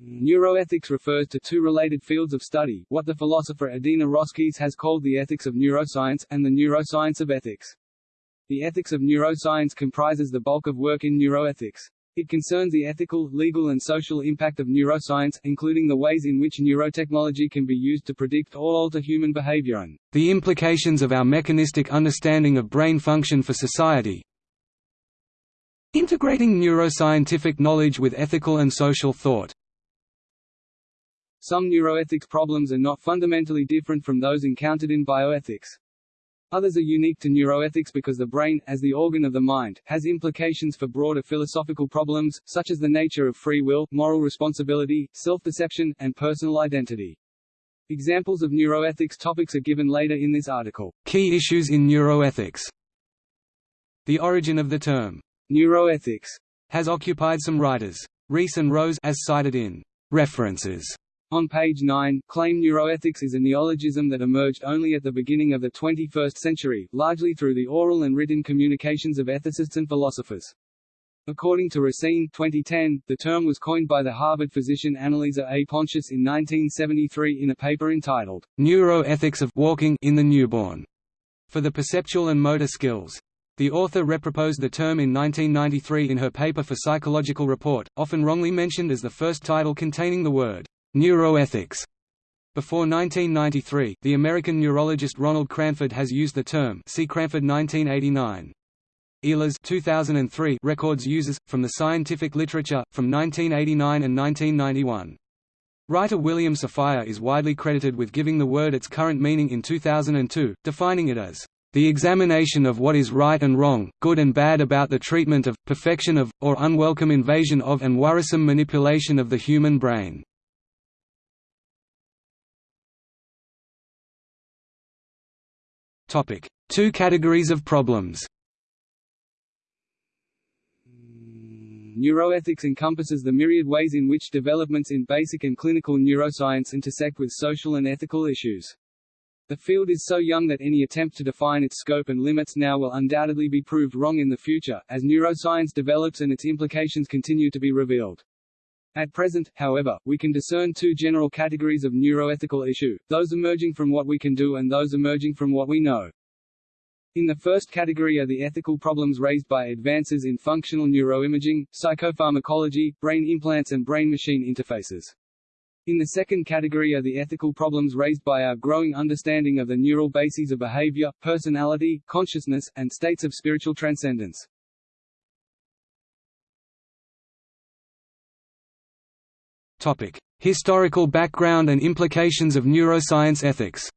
Neuroethics refers to two related fields of study, what the philosopher Adina Roskies has called the ethics of neuroscience, and the neuroscience of ethics. The ethics of neuroscience comprises the bulk of work in neuroethics. It concerns the ethical, legal and social impact of neuroscience, including the ways in which neurotechnology can be used to predict or alter human behavior and the implications of our mechanistic understanding of brain function for society. Integrating neuroscientific knowledge with ethical and social thought. Some neuroethics problems are not fundamentally different from those encountered in bioethics. Others are unique to neuroethics because the brain, as the organ of the mind, has implications for broader philosophical problems, such as the nature of free will, moral responsibility, self-deception, and personal identity. Examples of neuroethics topics are given later in this article. Key issues in neuroethics The origin of the term, neuroethics, has occupied some writers. Rees and Rose as cited in references on page 9, claim neuroethics is a neologism that emerged only at the beginning of the 21st century, largely through the oral and written communications of ethicists and philosophers. According to Racine 2010, the term was coined by the Harvard physician Anneliese A. Pontius in 1973 in a paper entitled, Neuroethics of Walking in the Newborn, for the perceptual and motor skills. The author reproposed the term in 1993 in her paper for Psychological Report, often wrongly mentioned as the first title containing the word Neuroethics. Before 1993, the American neurologist Ronald Cranford has used the term see Cranford 1989. Illes 2003 records uses, from the scientific literature, from 1989 and 1991. Writer William Safire is widely credited with giving the word its current meaning in 2002, defining it as the examination of what is right and wrong, good and bad about the treatment of, perfection of, or unwelcome invasion of and worrisome manipulation of the human brain. Topic: Two categories of problems. Neuroethics encompasses the myriad ways in which developments in basic and clinical neuroscience intersect with social and ethical issues. The field is so young that any attempt to define its scope and limits now will undoubtedly be proved wrong in the future, as neuroscience develops and its implications continue to be revealed. At present, however, we can discern two general categories of neuroethical issue, those emerging from what we can do and those emerging from what we know. In the first category are the ethical problems raised by advances in functional neuroimaging, psychopharmacology, brain implants and brain-machine interfaces. In the second category are the ethical problems raised by our growing understanding of the neural bases of behavior, personality, consciousness, and states of spiritual transcendence. Topic: Historical background and implications of neuroscience ethics.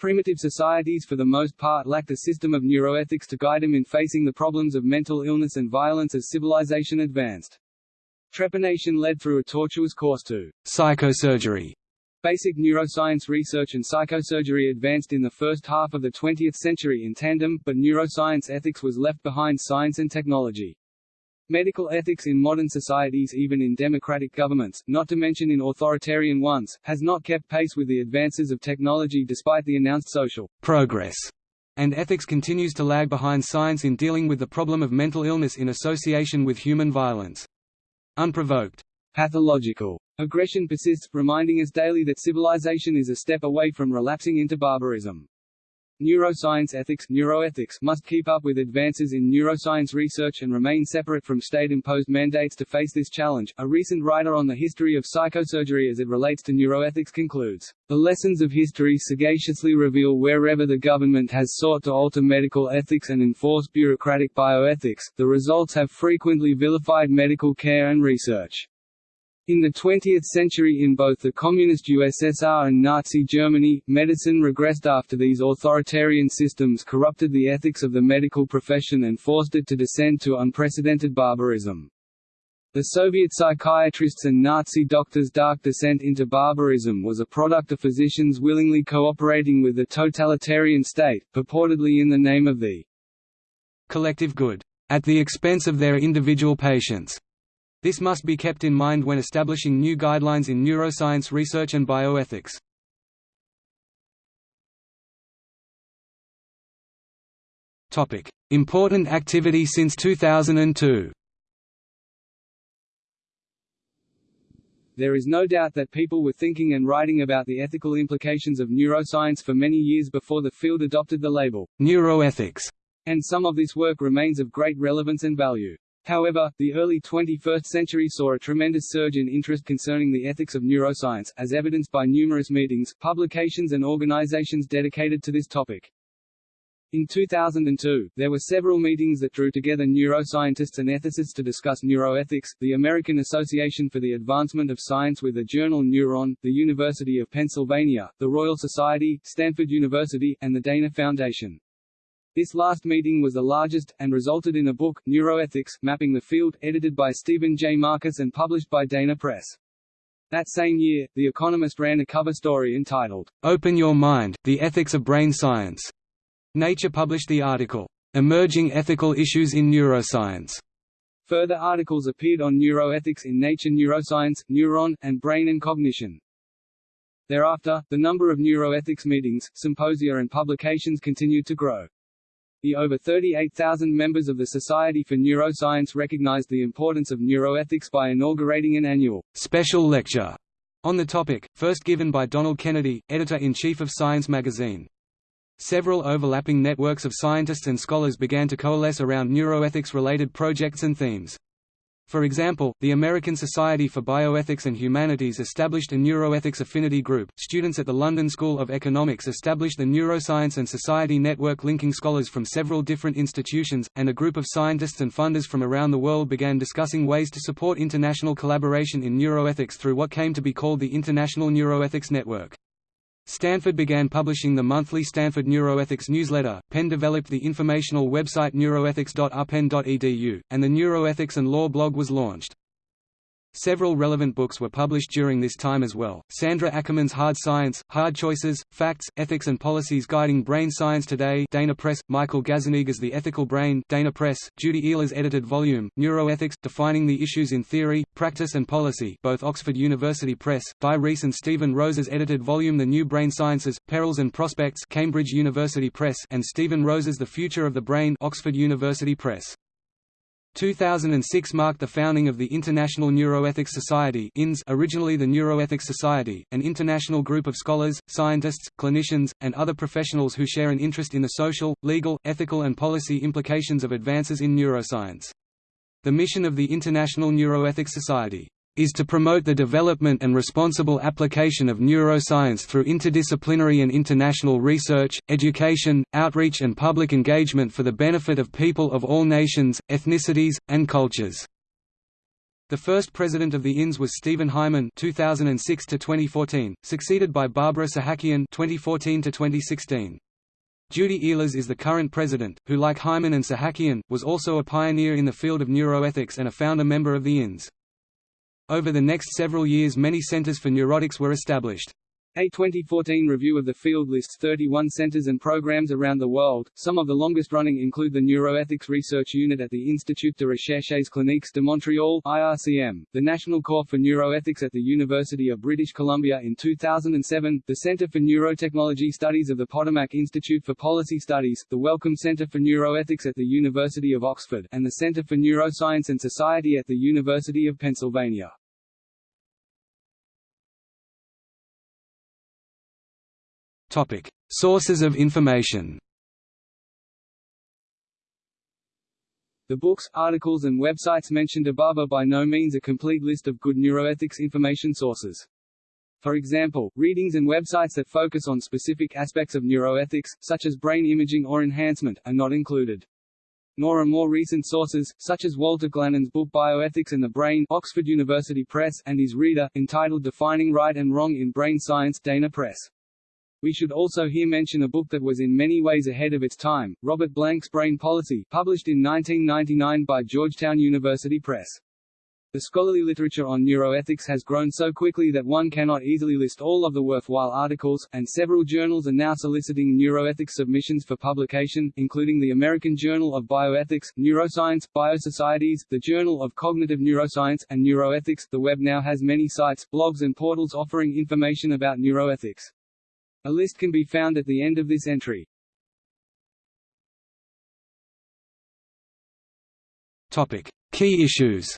Primitive societies for the most part lacked a system of neuroethics to guide them in facing the problems of mental illness and violence as civilization advanced. Trepanation led through a tortuous course to psychosurgery. Basic neuroscience research and psychosurgery advanced in the first half of the 20th century in tandem, but neuroscience ethics was left behind science and technology. Medical ethics in modern societies even in democratic governments, not to mention in authoritarian ones, has not kept pace with the advances of technology despite the announced social progress, and ethics continues to lag behind science in dealing with the problem of mental illness in association with human violence. Unprovoked, pathological aggression persists, reminding us daily that civilization is a step away from relapsing into barbarism. Neuroscience ethics neuroethics must keep up with advances in neuroscience research and remain separate from state-imposed mandates to face this challenge. A recent writer on the history of psychosurgery as it relates to neuroethics concludes, "The lessons of history sagaciously reveal wherever the government has sought to alter medical ethics and enforce bureaucratic bioethics, the results have frequently vilified medical care and research." In the 20th century in both the Communist USSR and Nazi Germany, medicine regressed after these authoritarian systems corrupted the ethics of the medical profession and forced it to descend to unprecedented barbarism. The Soviet psychiatrists' and Nazi doctors' dark descent into barbarism was a product of physicians willingly cooperating with the totalitarian state, purportedly in the name of the collective good, at the expense of their individual patients. This must be kept in mind when establishing new guidelines in neuroscience research and bioethics. Topic: Important activity since 2002 there is no doubt that people were thinking and writing about the ethical implications of neuroscience for many years before the field adopted the label neuroethics, and some of this work remains of great relevance and value. However, the early 21st century saw a tremendous surge in interest concerning the ethics of neuroscience, as evidenced by numerous meetings, publications and organizations dedicated to this topic. In 2002, there were several meetings that drew together neuroscientists and ethicists to discuss neuroethics, the American Association for the Advancement of Science with the journal Neuron, the University of Pennsylvania, the Royal Society, Stanford University, and the Dana Foundation. This last meeting was the largest, and resulted in a book, Neuroethics, Mapping the Field, edited by Stephen J. Marcus and published by Dana Press. That same year, The Economist ran a cover story entitled, Open Your Mind, The Ethics of Brain Science, Nature published the article, "'Emerging Ethical Issues in Neuroscience". Further articles appeared on neuroethics in Nature Neuroscience, Neuron, and Brain and Cognition. Thereafter, the number of neuroethics meetings, symposia and publications continued to grow. The over 38,000 members of the Society for Neuroscience recognized the importance of neuroethics by inaugurating an annual special lecture on the topic, first given by Donald Kennedy, editor-in-chief of Science magazine. Several overlapping networks of scientists and scholars began to coalesce around neuroethics-related projects and themes. For example, the American Society for Bioethics and Humanities established a neuroethics affinity group, students at the London School of Economics established the Neuroscience and Society Network linking scholars from several different institutions, and a group of scientists and funders from around the world began discussing ways to support international collaboration in neuroethics through what came to be called the International Neuroethics Network. Stanford began publishing the monthly Stanford Neuroethics newsletter, Penn developed the informational website neuroethics.upenn.edu, and the Neuroethics and Law blog was launched. Several relevant books were published during this time as well. Sandra Ackerman's Hard Science, Hard Choices, Facts, Ethics and Policies Guiding Brain Science Today Dana Press, Michael Gazzaniga's The Ethical Brain Dana Press, Judy Illes' edited volume, Neuroethics, Defining the Issues in Theory, Practice and Policy both Oxford University Press, Dai Rees and Stephen Rose's edited volume The New Brain Sciences, Perils and Prospects Cambridge University Press and Stephen Rose's The Future of the Brain Oxford University Press. 2006 marked the founding of the International Neuroethics Society originally the Neuroethics Society, an international group of scholars, scientists, clinicians, and other professionals who share an interest in the social, legal, ethical and policy implications of advances in neuroscience. The mission of the International Neuroethics Society is to promote the development and responsible application of neuroscience through interdisciplinary and international research, education, outreach and public engagement for the benefit of people of all nations, ethnicities, and cultures. The first president of the INS was Stephen Hyman (2006–2014), succeeded by Barbara Sahakian (2014–2016). Judy Illes is the current president, who like Hyman and Sahakian, was also a pioneer in the field of neuroethics and a founder member of the INS. Over the next several years many centers for neuroethics were established. A 2014 review of the field lists 31 centers and programs around the world. Some of the longest running include the Neuroethics Research Unit at the Institut de Recherches Cliniques de Montréal (IRCM), the National Core for Neuroethics at the University of British Columbia in 2007, the Center for Neurotechnology Studies of the Potomac Institute for Policy Studies, the Wellcome Center for Neuroethics at the University of Oxford, and the Center for Neuroscience and Society at the University of Pennsylvania. Topic: Sources of information. The books, articles and websites mentioned above are by no means a complete list of good neuroethics information sources. For example, readings and websites that focus on specific aspects of neuroethics, such as brain imaging or enhancement, are not included. Nor are more recent sources, such as Walter Glannon's book Bioethics and the Brain Oxford University Press and his reader, entitled Defining Right and Wrong in Brain Science Dana Press. We should also here mention a book that was in many ways ahead of its time, Robert Blank's Brain Policy, published in 1999 by Georgetown University Press. The scholarly literature on neuroethics has grown so quickly that one cannot easily list all of the worthwhile articles, and several journals are now soliciting neuroethics submissions for publication, including the American Journal of Bioethics, Neuroscience, Biosocieties, the Journal of Cognitive Neuroscience, and Neuroethics. The web now has many sites, blogs and portals offering information about neuroethics. A list can be found at the end of this entry. Topic: Key issues.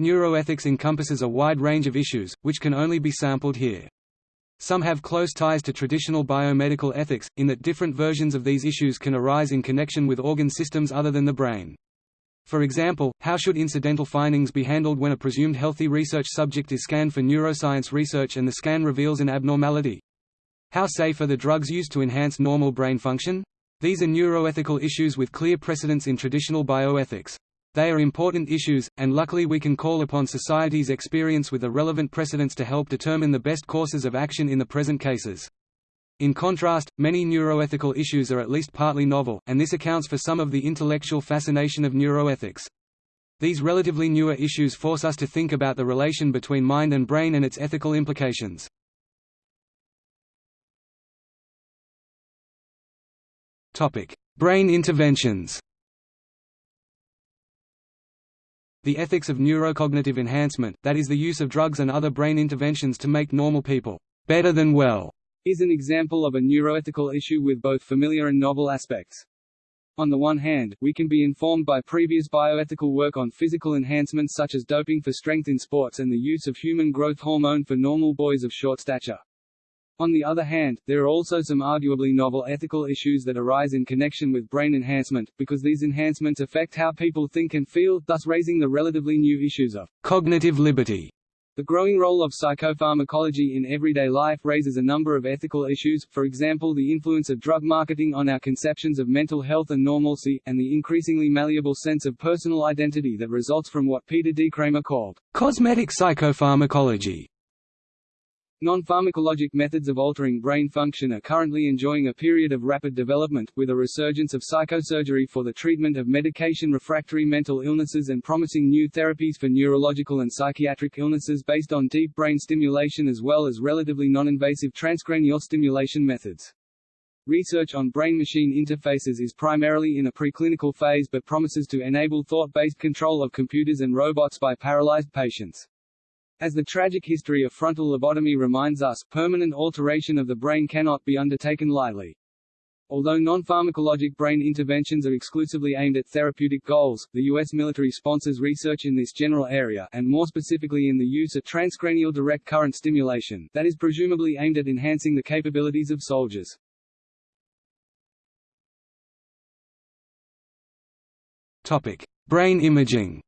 Neuroethics encompasses a wide range of issues, which can only be sampled here. Some have close ties to traditional biomedical ethics, in that different versions of these issues can arise in connection with organ systems other than the brain. For example, how should incidental findings be handled when a presumed healthy research subject is scanned for neuroscience research and the scan reveals an abnormality? How safe are the drugs used to enhance normal brain function? These are neuroethical issues with clear precedents in traditional bioethics. They are important issues, and luckily we can call upon society's experience with the relevant precedents to help determine the best courses of action in the present cases. In contrast, many neuroethical issues are at least partly novel, and this accounts for some of the intellectual fascination of neuroethics. These relatively newer issues force us to think about the relation between mind and brain and its ethical implications. Brain interventions The ethics of neurocognitive enhancement, that is the use of drugs and other brain interventions to make normal people better than well, is an example of a neuroethical issue with both familiar and novel aspects. On the one hand, we can be informed by previous bioethical work on physical enhancements such as doping for strength in sports and the use of human growth hormone for normal boys of short stature. On the other hand, there are also some arguably novel ethical issues that arise in connection with brain enhancement, because these enhancements affect how people think and feel, thus raising the relatively new issues of cognitive liberty. The growing role of psychopharmacology in everyday life raises a number of ethical issues, for example the influence of drug marketing on our conceptions of mental health and normalcy, and the increasingly malleable sense of personal identity that results from what Peter D. Kramer called cosmetic psychopharmacology. Non-pharmacologic methods of altering brain function are currently enjoying a period of rapid development, with a resurgence of psychosurgery for the treatment of medication-refractory mental illnesses and promising new therapies for neurological and psychiatric illnesses based on deep brain stimulation as well as relatively non-invasive transcranial stimulation methods. Research on brain-machine interfaces is primarily in a preclinical phase but promises to enable thought-based control of computers and robots by paralyzed patients. As the tragic history of frontal lobotomy reminds us, permanent alteration of the brain cannot be undertaken lightly. Although non-pharmacologic brain interventions are exclusively aimed at therapeutic goals, the U.S. military sponsors research in this general area, and more specifically in the use of transcranial direct current stimulation, that is presumably aimed at enhancing the capabilities of soldiers. Topic. Brain imaging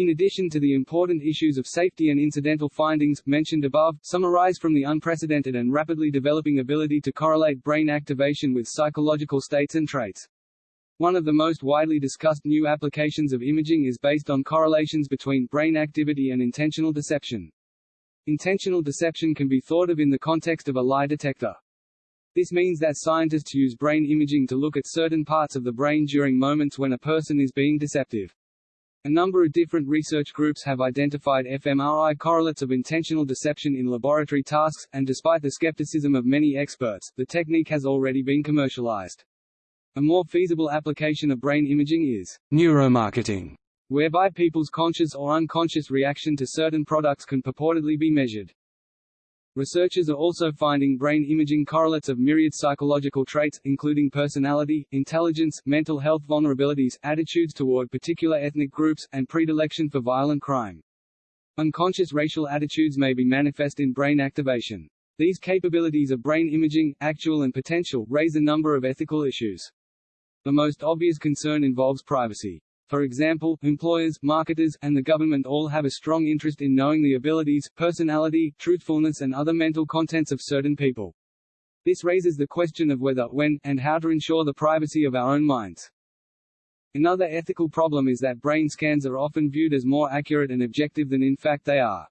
In addition to the important issues of safety and incidental findings, mentioned above, some arise from the unprecedented and rapidly developing ability to correlate brain activation with psychological states and traits. One of the most widely discussed new applications of imaging is based on correlations between brain activity and intentional deception. Intentional deception can be thought of in the context of a lie detector. This means that scientists use brain imaging to look at certain parts of the brain during moments when a person is being deceptive. A number of different research groups have identified fMRI correlates of intentional deception in laboratory tasks, and despite the skepticism of many experts, the technique has already been commercialized. A more feasible application of brain imaging is neuromarketing, whereby people's conscious or unconscious reaction to certain products can purportedly be measured. Researchers are also finding brain imaging correlates of myriad psychological traits, including personality, intelligence, mental health vulnerabilities, attitudes toward particular ethnic groups, and predilection for violent crime. Unconscious racial attitudes may be manifest in brain activation. These capabilities of brain imaging, actual and potential, raise a number of ethical issues. The most obvious concern involves privacy. For example, employers, marketers, and the government all have a strong interest in knowing the abilities, personality, truthfulness and other mental contents of certain people. This raises the question of whether, when, and how to ensure the privacy of our own minds. Another ethical problem is that brain scans are often viewed as more accurate and objective than in fact they are.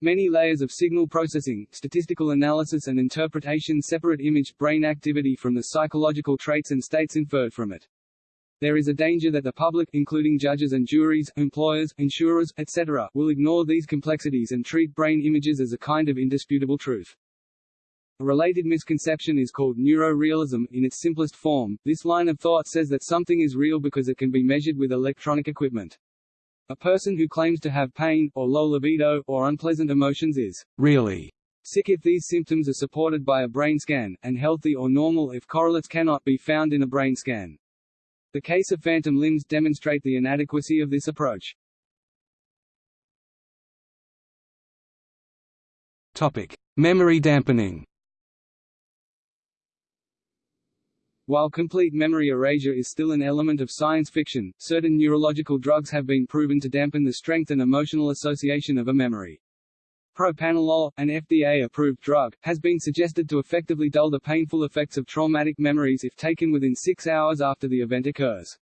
Many layers of signal processing, statistical analysis and interpretation separate image brain activity from the psychological traits and states inferred from it. There is a danger that the public including judges and juries, employers, insurers, etc., will ignore these complexities and treat brain images as a kind of indisputable truth. A related misconception is called neurorealism. In its simplest form, this line of thought says that something is real because it can be measured with electronic equipment. A person who claims to have pain, or low libido, or unpleasant emotions is really sick if these symptoms are supported by a brain scan, and healthy or normal if correlates cannot be found in a brain scan. The case of phantom limbs demonstrate the inadequacy of this approach. Topic: Memory dampening. While complete memory erasure is still an element of science fiction, certain neurological drugs have been proven to dampen the strength and emotional association of a memory. Propranolol, an FDA-approved drug, has been suggested to effectively dull the painful effects of traumatic memories if taken within six hours after the event occurs.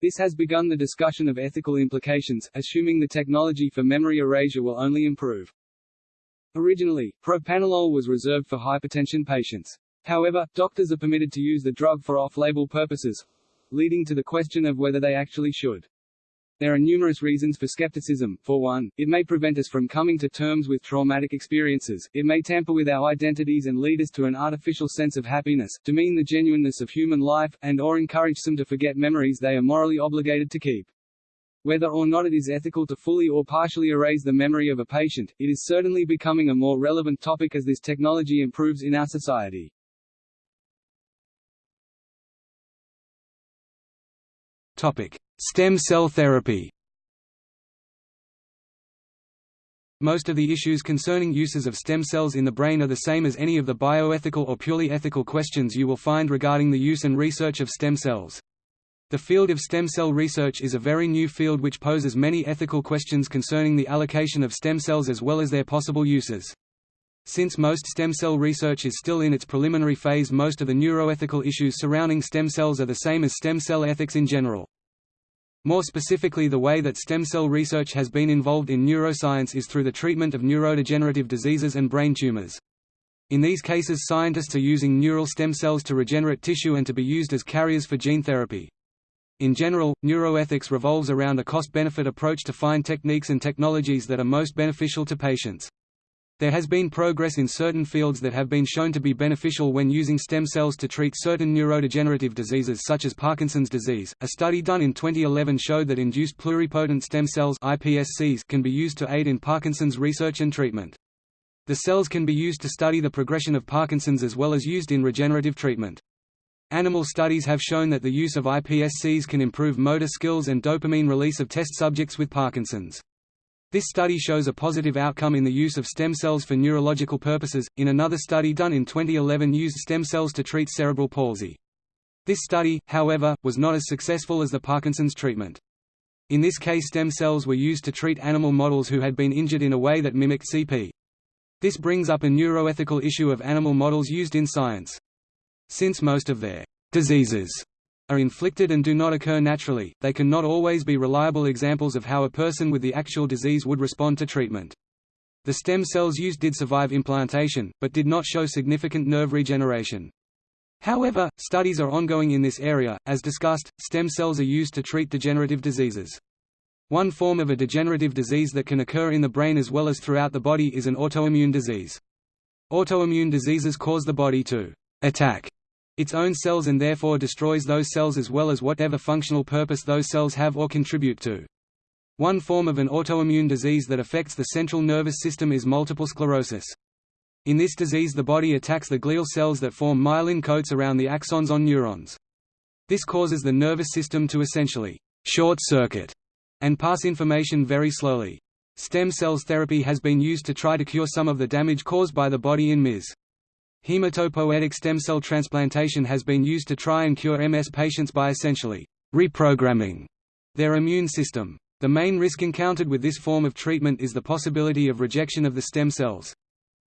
This has begun the discussion of ethical implications, assuming the technology for memory erasure will only improve. Originally, propranolol was reserved for hypertension patients. However, doctors are permitted to use the drug for off-label purposes, leading to the question of whether they actually should. There are numerous reasons for skepticism. For one, it may prevent us from coming to terms with traumatic experiences, it may tamper with our identities and lead us to an artificial sense of happiness, demean the genuineness of human life, and or encourage some to forget memories they are morally obligated to keep. Whether or not it is ethical to fully or partially erase the memory of a patient, it is certainly becoming a more relevant topic as this technology improves in our society. Stem cell therapy. Most of the issues concerning uses of stem cells in the brain are the same as any of the bioethical or purely ethical questions you will find regarding the use and research of stem cells. The field of stem cell research is a very new field which poses many ethical questions concerning the allocation of stem cells as well as their possible uses. Since most stem cell research is still in its preliminary phase most of the neuroethical issues surrounding stem cells are the same as stem cell ethics in general. More specifically the way that stem cell research has been involved in neuroscience is through the treatment of neurodegenerative diseases and brain tumors. In these cases scientists are using neural stem cells to regenerate tissue and to be used as carriers for gene therapy. In general, neuroethics revolves around a cost-benefit approach to find techniques and technologies that are most beneficial to patients. There has been progress in certain fields that have been shown to be beneficial when using stem cells to treat certain neurodegenerative diseases such as Parkinson's disease. A study done in 2011 showed that induced pluripotent stem cells (iPSCs) can be used to aid in Parkinson's research and treatment. The cells can be used to study the progression of Parkinson's as well as used in regenerative treatment. Animal studies have shown that the use of iPSCs can improve motor skills and dopamine release of test subjects with Parkinson's. This study shows a positive outcome in the use of stem cells for neurological purposes. In another study done in 2011 used stem cells to treat cerebral palsy. This study, however, was not as successful as the Parkinson's treatment. In this case stem cells were used to treat animal models who had been injured in a way that mimicked CP. This brings up a neuroethical issue of animal models used in science. Since most of their diseases are inflicted and do not occur naturally, they can not always be reliable examples of how a person with the actual disease would respond to treatment. The stem cells used did survive implantation, but did not show significant nerve regeneration. However, studies are ongoing in this area. As discussed, stem cells are used to treat degenerative diseases. One form of a degenerative disease that can occur in the brain as well as throughout the body is an autoimmune disease. Autoimmune diseases cause the body to attack its own cells and therefore destroys those cells as well as whatever functional purpose those cells have or contribute to. One form of an autoimmune disease that affects the central nervous system is multiple sclerosis. In this disease the body attacks the glial cells that form myelin coats around the axons on neurons. This causes the nervous system to essentially short-circuit and pass information very slowly. Stem cells therapy has been used to try to cure some of the damage caused by the body in MS. Hematopoietic stem cell transplantation has been used to try and cure MS patients by essentially reprogramming their immune system. The main risk encountered with this form of treatment is the possibility of rejection of the stem cells.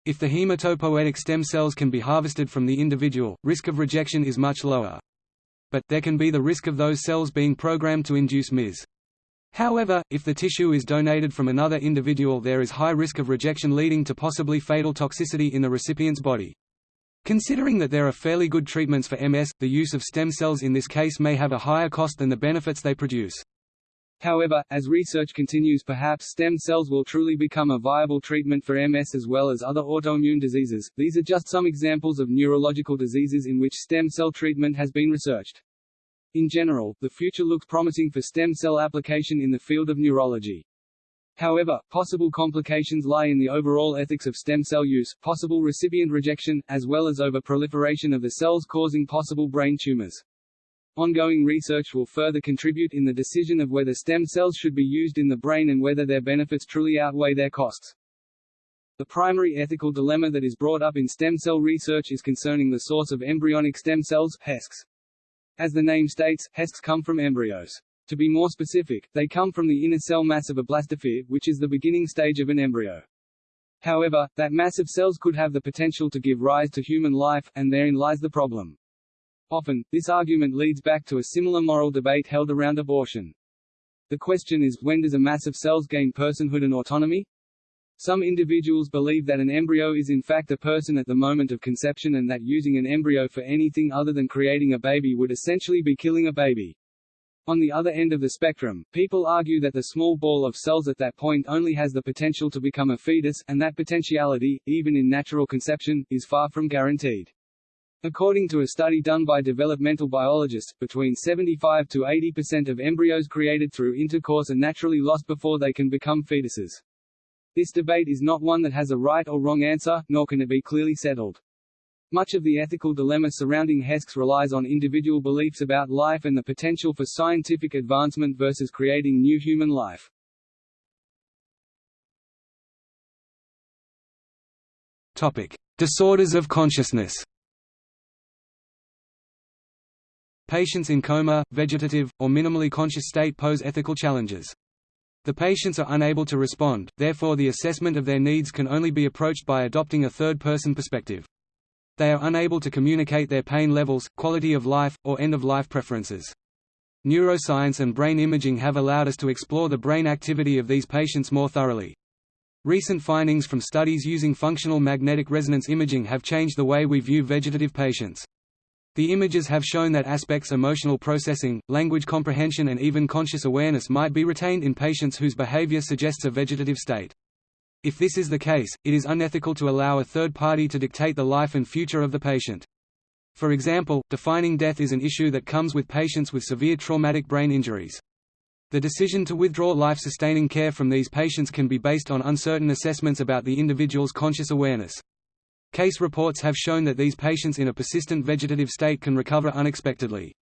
If the hematopoietic stem cells can be harvested from the individual, risk of rejection is much lower. But, there can be the risk of those cells being programmed to induce MS. However, if the tissue is donated from another individual there is high risk of rejection leading to possibly fatal toxicity in the recipient's body. Considering that there are fairly good treatments for MS, the use of stem cells in this case may have a higher cost than the benefits they produce. However, as research continues perhaps stem cells will truly become a viable treatment for MS as well as other autoimmune diseases. These are just some examples of neurological diseases in which stem cell treatment has been researched. In general, the future looks promising for stem cell application in the field of neurology. However, possible complications lie in the overall ethics of stem cell use, possible recipient rejection, as well as over-proliferation of the cells causing possible brain tumors. Ongoing research will further contribute in the decision of whether stem cells should be used in the brain and whether their benefits truly outweigh their costs. The primary ethical dilemma that is brought up in stem cell research is concerning the source of embryonic stem cells HESCs. As the name states, HESCs come from embryos. To be more specific, they come from the inner cell mass of a blastosphere, which is the beginning stage of an embryo. However, that mass of cells could have the potential to give rise to human life, and therein lies the problem. Often, this argument leads back to a similar moral debate held around abortion. The question is, when does a mass of cells gain personhood and autonomy? Some individuals believe that an embryo is in fact a person at the moment of conception and that using an embryo for anything other than creating a baby would essentially be killing a baby. On the other end of the spectrum, people argue that the small ball of cells at that point only has the potential to become a fetus, and that potentiality, even in natural conception, is far from guaranteed. According to a study done by developmental biologists, between 75 to 80% of embryos created through intercourse are naturally lost before they can become fetuses. This debate is not one that has a right or wrong answer, nor can it be clearly settled. Much of the ethical dilemma surrounding HESCs relies on individual beliefs about life and the potential for scientific advancement versus creating new human life. Topic: Disorders of consciousness. Patients in coma, vegetative, or minimally conscious state pose ethical challenges. The patients are unable to respond, therefore the assessment of their needs can only be approached by adopting a third-person perspective. They are unable to communicate their pain levels, quality of life, or end-of-life preferences. Neuroscience and brain imaging have allowed us to explore the brain activity of these patients more thoroughly. Recent findings from studies using functional magnetic resonance imaging have changed the way we view vegetative patients. The images have shown that aspects emotional processing, language comprehension and even conscious awareness might be retained in patients whose behavior suggests a vegetative state. If this is the case, it is unethical to allow a third party to dictate the life and future of the patient. For example, defining death is an issue that comes with patients with severe traumatic brain injuries. The decision to withdraw life-sustaining care from these patients can be based on uncertain assessments about the individual's conscious awareness. Case reports have shown that these patients in a persistent vegetative state can recover unexpectedly.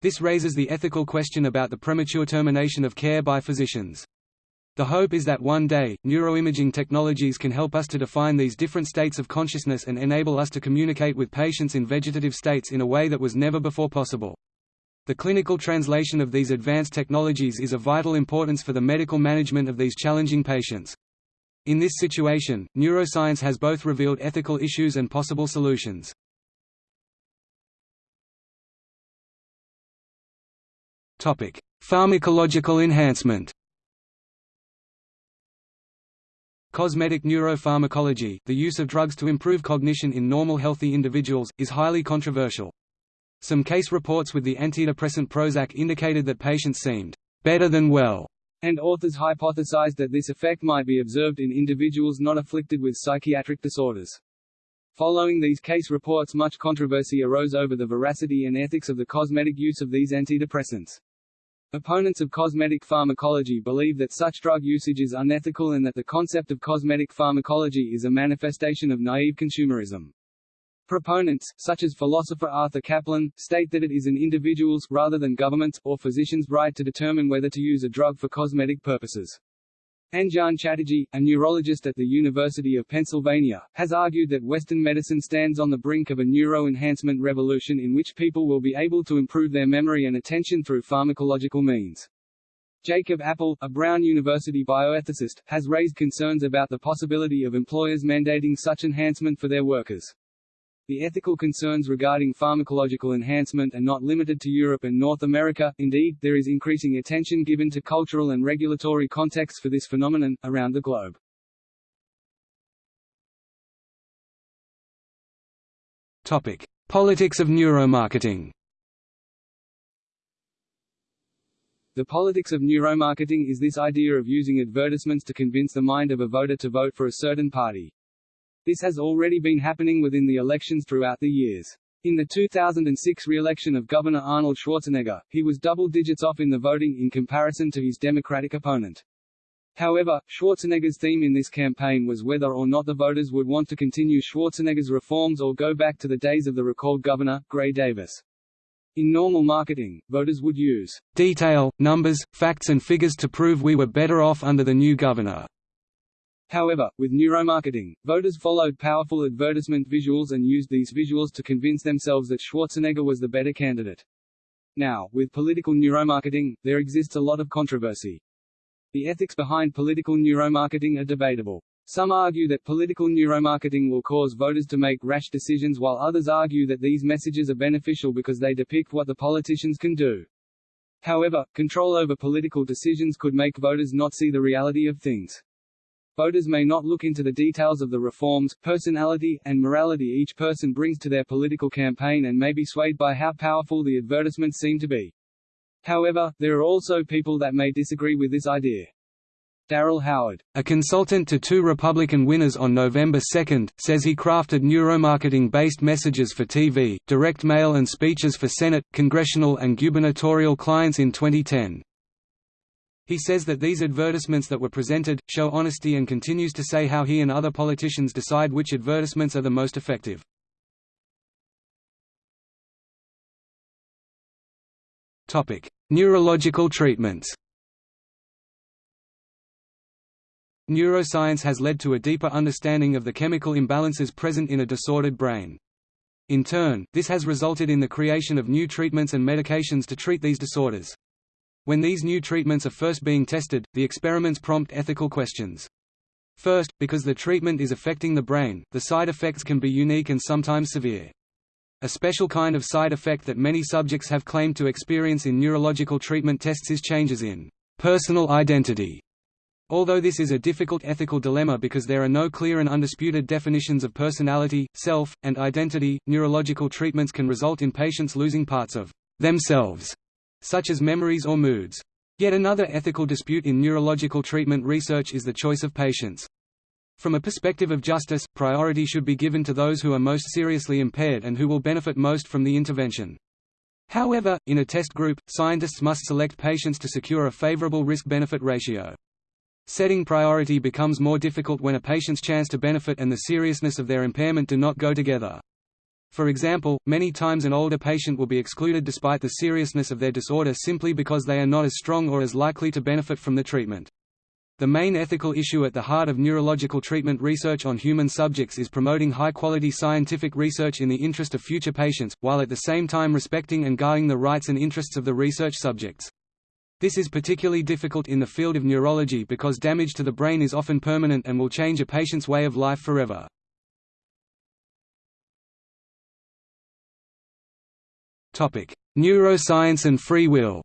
This raises the ethical question about the premature termination of care by physicians. The hope is that one day, neuroimaging technologies can help us to define these different states of consciousness and enable us to communicate with patients in vegetative states in a way that was never before possible. The clinical translation of these advanced technologies is of vital importance for the medical management of these challenging patients. In this situation, neuroscience has both revealed ethical issues and possible solutions. Pharmacological enhancement. Cosmetic neuropharmacology, the use of drugs to improve cognition in normal healthy individuals, is highly controversial. Some case reports with the antidepressant Prozac indicated that patients seemed better than well and authors hypothesized that this effect might be observed in individuals not afflicted with psychiatric disorders. Following these case reports much controversy arose over the veracity and ethics of the cosmetic use of these antidepressants. Opponents of cosmetic pharmacology believe that such drug usage is unethical and that the concept of cosmetic pharmacology is a manifestation of naive consumerism. Proponents, such as philosopher Arthur Caplan, state that it is an individual's rather than government's, or physician's right to determine whether to use a drug for cosmetic purposes. Anjan Chatterjee, a neurologist at the University of Pennsylvania, has argued that Western medicine stands on the brink of a neuro-enhancement revolution in which people will be able to improve their memory and attention through pharmacological means. Jacob Appel, a Brown University bioethicist, has raised concerns about the possibility of employers mandating such enhancement for their workers. The ethical concerns regarding pharmacological enhancement are not limited to Europe and North America, indeed, there is increasing attention given to cultural and regulatory contexts for this phenomenon, around the globe. Topic. Politics of neuromarketing The politics of neuromarketing is this idea of using advertisements to convince the mind of a voter to vote for a certain party. This has already been happening within the elections throughout the years. In the 2006 re-election of Governor Arnold Schwarzenegger, he was double digits off in the voting in comparison to his Democratic opponent. However, Schwarzenegger's theme in this campaign was whether or not the voters would want to continue Schwarzenegger's reforms or go back to the days of the recalled governor, Gray Davis. In normal marketing, voters would use detail, numbers, facts and figures to prove we were better off under the new governor. However, with neuromarketing, voters followed powerful advertisement visuals and used these visuals to convince themselves that Schwarzenegger was the better candidate. Now, with political neuromarketing, there exists a lot of controversy. The ethics behind political neuromarketing are debatable. Some argue that political neuromarketing will cause voters to make rash decisions while others argue that these messages are beneficial because they depict what the politicians can do. However, control over political decisions could make voters not see the reality of things. Voters may not look into the details of the reforms, personality, and morality each person brings to their political campaign and may be swayed by how powerful the advertisements seem to be. However, there are also people that may disagree with this idea. Daryl Howard, a consultant to two Republican winners on November 2, says he crafted neuromarketing-based messages for TV, direct mail and speeches for Senate, congressional and gubernatorial clients in 2010. He says that these advertisements that were presented, show honesty and continues to say how he and other politicians decide which advertisements are the most effective. Neurological treatments Neuroscience has led to a deeper understanding of the chemical imbalances present in a disordered brain. In turn, this has resulted in the creation of new treatments and medications to treat these disorders. When these new treatments are first being tested, the experiments prompt ethical questions. First, because the treatment is affecting the brain, the side effects can be unique and sometimes severe. A special kind of side effect that many subjects have claimed to experience in neurological treatment tests is changes in personal identity Although this is a difficult ethical dilemma because there are no clear and undisputed definitions of personality, self, and identity, neurological treatments can result in patients losing parts of themselves, such as memories or moods. Yet another ethical dispute in neurological treatment research is the choice of patients. From a perspective of justice, priority should be given to those who are most seriously impaired and who will benefit most from the intervention. However, in a test group, scientists must select patients to secure a favorable risk-benefit ratio. Setting priority becomes more difficult when a patient's chance to benefit and the seriousness of their impairment do not go together. For example, many times an older patient will be excluded despite the seriousness of their disorder simply because they are not as strong or as likely to benefit from the treatment. The main ethical issue at the heart of neurological treatment research on human subjects is promoting high-quality scientific research in the interest of future patients, while at the same time respecting and guarding the rights and interests of the research subjects. This is particularly difficult in the field of neurology because damage to the brain is often permanent and will change a patient's way of life forever. Neuroscience and free will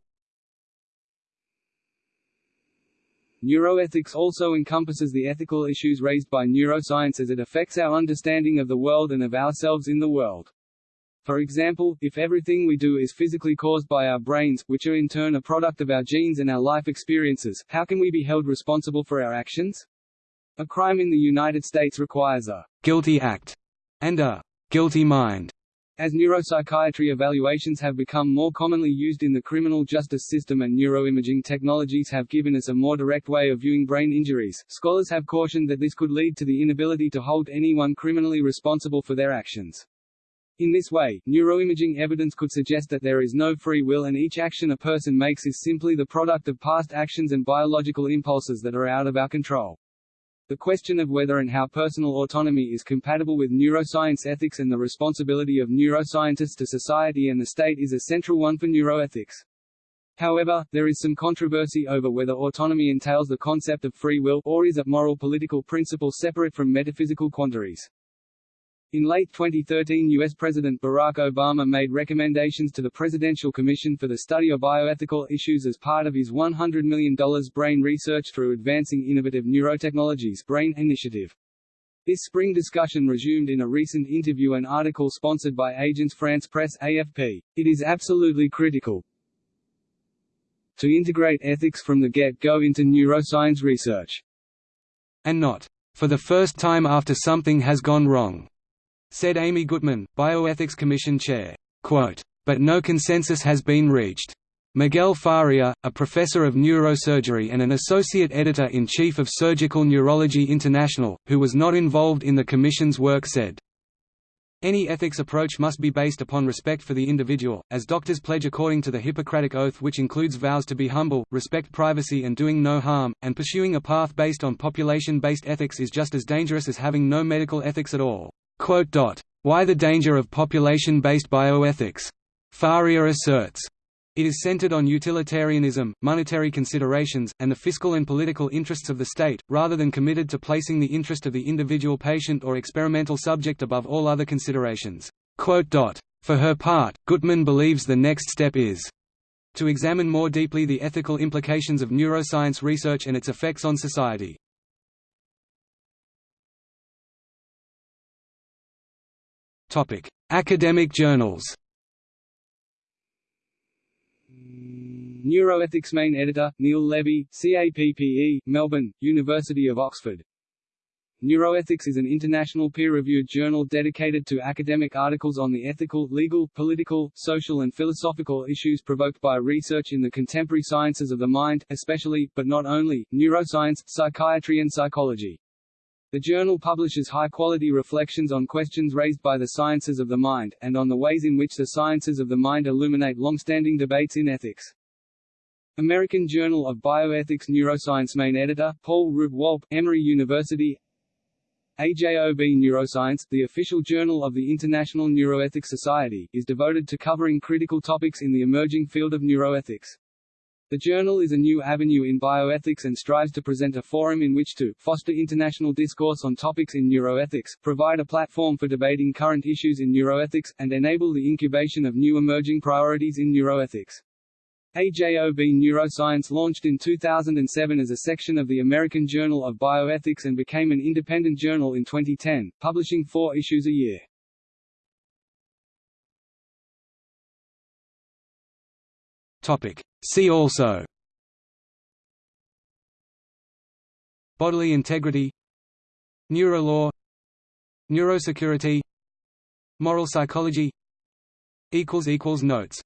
Neuroethics also encompasses the ethical issues raised by neuroscience as it affects our understanding of the world and of ourselves in the world. For example, if everything we do is physically caused by our brains, which are in turn a product of our genes and our life experiences, how can we be held responsible for our actions? A crime in the United States requires a guilty act and a guilty mind. As neuropsychiatry evaluations have become more commonly used in the criminal justice system and neuroimaging technologies have given us a more direct way of viewing brain injuries, scholars have cautioned that this could lead to the inability to hold anyone criminally responsible for their actions. In this way, neuroimaging evidence could suggest that there is no free will and each action a person makes is simply the product of past actions and biological impulses that are out of our control. The question of whether and how personal autonomy is compatible with neuroscience ethics and the responsibility of neuroscientists to society and the state is a central one for neuroethics. However, there is some controversy over whether autonomy entails the concept of free will, or is a moral political principle separate from metaphysical quandaries. In late 2013 U.S. President Barack Obama made recommendations to the Presidential Commission for the Study of Bioethical Issues as part of his $100 million Brain Research through Advancing Innovative Neurotechnologies Brain Initiative. This spring discussion resumed in a recent interview and article sponsored by Agence France Presse AFP. It is absolutely critical to integrate ethics from the get-go into neuroscience research. And not, for the first time after something has gone wrong said Amy Gutmann, Bioethics Commission Chair. But no consensus has been reached. Miguel Faria, a professor of neurosurgery and an associate editor-in-chief of Surgical Neurology International, who was not involved in the Commission's work said, Any ethics approach must be based upon respect for the individual, as doctors pledge according to the Hippocratic Oath which includes vows to be humble, respect privacy and doing no harm, and pursuing a path based on population-based ethics is just as dangerous as having no medical ethics at all. Why the danger of population-based bioethics? Faria asserts, it is centered on utilitarianism, monetary considerations, and the fiscal and political interests of the state, rather than committed to placing the interest of the individual patient or experimental subject above all other considerations. For her part, Gutmann believes the next step is to examine more deeply the ethical implications of neuroscience research and its effects on society. Academic journals Neuroethics main editor, Neil Levy, CAPPE, Melbourne, University of Oxford. Neuroethics is an international peer-reviewed journal dedicated to academic articles on the ethical, legal, political, social and philosophical issues provoked by research in the contemporary sciences of the mind, especially, but not only, neuroscience, psychiatry and psychology. The journal publishes high-quality reflections on questions raised by the sciences of the mind, and on the ways in which the sciences of the mind illuminate long-standing debates in ethics. American Journal of Bioethics Neuroscience Main Editor, Paul Root Wolpe, Emory University AJOB Neuroscience, the official journal of the International Neuroethics Society, is devoted to covering critical topics in the emerging field of neuroethics. The journal is a new avenue in bioethics and strives to present a forum in which to foster international discourse on topics in neuroethics, provide a platform for debating current issues in neuroethics, and enable the incubation of new emerging priorities in neuroethics. AJOB Neuroscience launched in 2007 as a section of the American Journal of Bioethics and became an independent journal in 2010, publishing four issues a year. Topic. See also. Bodily integrity. Neurolaw Neurosecurity. Moral psychology. Notes